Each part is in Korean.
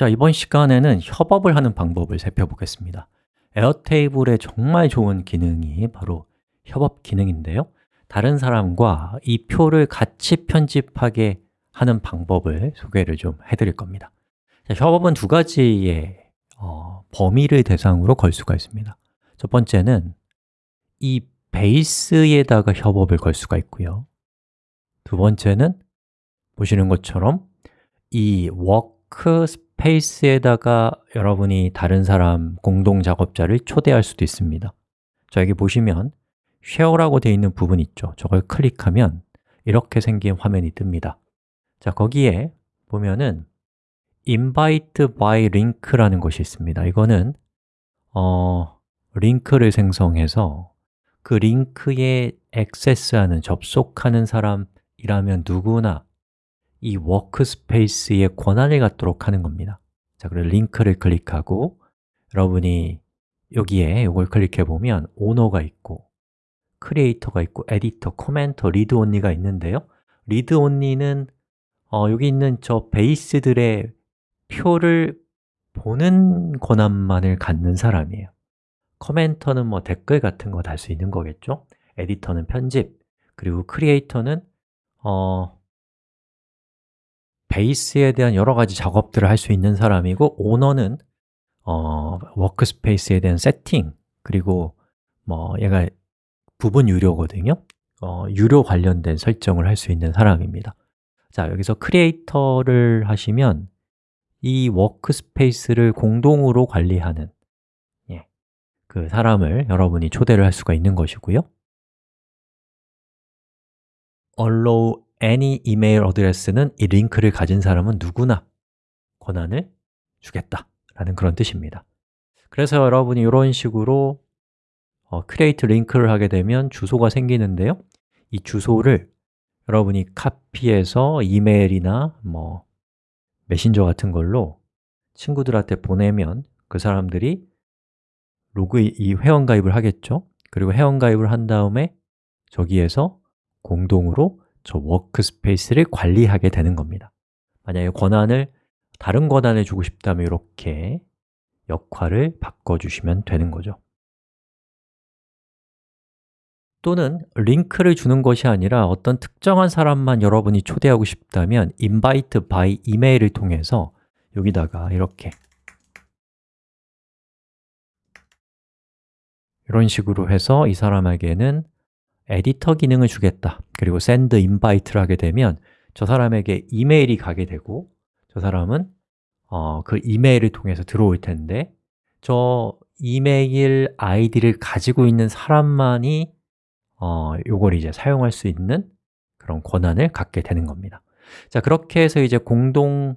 자, 이번 시간에는 협업을 하는 방법을 살펴보겠습니다. 에어테이블의 정말 좋은 기능이 바로 협업 기능인데요. 다른 사람과 이 표를 같이 편집하게 하는 방법을 소개를 좀 해드릴 겁니다. 자, 협업은 두 가지의 어, 범위를 대상으로 걸 수가 있습니다. 첫 번째는 이 베이스에다가 협업을 걸 수가 있고요. 두 번째는 보시는 것처럼 이 workspace에다가 여러분이 다른 사람 공동 작업자를 초대할 수도 있습니다. 자, 여기 보시면 share라고 되어 있는 부분 있죠? 저걸 클릭하면 이렇게 생긴 화면이 뜹니다. 자, 거기에 보면은 invite by link라는 것이 있습니다. 이거는 어, 링크를 생성해서 그 링크에 액세스하는, 접속하는 사람이라면 누구나 이 workspace의 권한을 갖도록 하는 겁니다. 자, 그리고 링크를 클릭하고 여러분이 여기에 이걸 클릭해 보면 owner가 있고 creator가 있고 editor, commenter, read only가 있는데요. read only는 어, 여기 있는 저 베이스들의 표를 보는 권한만을 갖는 사람이에요. commenter는 뭐 댓글 같은 거 달 수 있는 거겠죠? 에디터는 편집, 그리고 크리에이터는 어, 베이스에 대한 여러 가지 작업들을 할 수 있는 사람이고 오너는 어, workspace에 대한 세팅, 그리고 뭐 얘가 부분 유료거든요. 어, 유료 관련된 설정을 할 수 있는 사람입니다. 자, 여기서 크리에이터를 하시면 이 워크스페이스를 공동으로 관리하는 예, 그 사람을 여러분이 초대를 할 수가 있는 것이고요. Allow any email address는 이 링크를 가진 사람은 누구나 권한을 주겠다 라는 그런 뜻입니다. 그래서 여러분이 이런 식으로 어, create 링크를 하게 되면 주소가 생기는데요. 이 주소를 여러분이 카피해서 이메일이나 뭐 메신저 같은 걸로 친구들한테 보내면 그 사람들이 로그 이 회원가입을 하겠죠. 그리고 회원가입을 한 다음에 저기에서 공동으로 저 workspace를 관리하게 되는 겁니다. 만약에 권한을 다른 권한을 주고 싶다면 이렇게 역할을 바꿔주시면 되는 거죠. 또는 링크를 주는 것이 아니라 어떤 특정한 사람만 여러분이 초대하고 싶다면 invite by email을 통해서 여기다가 이렇게 이런 식으로 해서 이 사람에게는 에디터 기능을 주겠다. 그리고 send invite를 하게 되면 저 사람에게 이메일이 가게 되고 저 사람은 어, 그 이메일을 통해서 들어올 텐데 저 이메일 아이디를 가지고 있는 사람만이 어, 요걸 이제 사용할 수 있는 그런 권한을 갖게 되는 겁니다. 자, 그렇게 해서 이제 공동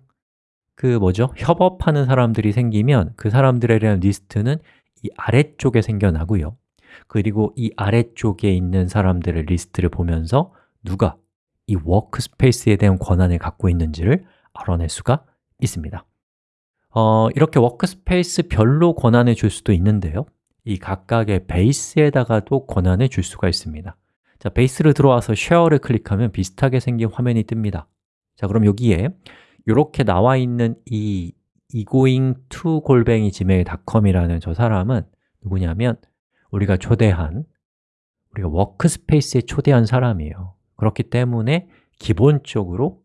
그 뭐죠? 협업하는 사람들이 생기면 그 사람들에 대한 리스트는 이 아래쪽에 생겨나고요 그리고 이 아래쪽에 있는 사람들의 리스트를 보면서 누가 이 workspace에 대한 권한을 갖고 있는지를 알아낼 수가 있습니다. 어, 이렇게 workspace 별로 권한을 줄 수도 있는데요. 이 각각의 베이스에다가도 권한을 줄 수가 있습니다. 자, 베이스를 들어와서 share를 클릭하면 비슷하게 생긴 화면이 뜹니다. 자, 그럼 여기에 이렇게 나와 있는 이 egoing to 골뱅이 gmail.com이라는 저 사람은 누구냐면 우리가 초대한 우리가 workspace에 초대한 사람이에요. 그렇기 때문에 기본적으로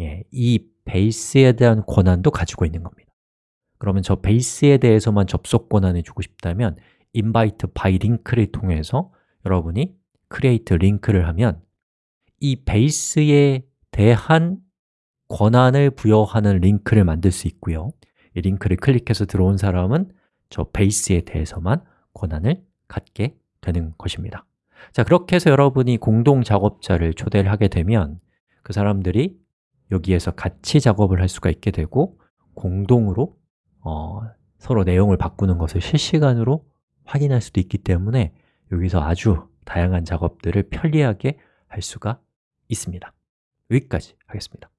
예, 이 베이스에 대한 권한도 가지고 있는 겁니다. 그러면 저 베이스에 대해서만 접속 권한을 주고 싶다면 invite by link를 통해서 여러분이 create 링크를 하면 이 베이스에 대한 권한을 부여하는 링크를 만들 수 있고요. 이 링크를 클릭해서 들어온 사람은 저 베이스에 대해서만 권한을 갖게 되는 것입니다. 자, 그렇게 해서 여러분이 공동 작업자를 초대를 하게 되면 그 사람들이 여기에서 같이 작업을 할 수가 있게 되고 공동으로 어, 서로 내용을 바꾸는 것을 실시간으로 확인할 수도 있기 때문에 여기서 아주 다양한 작업들을 편리하게 할 수가 있습니다. 여기까지 하겠습니다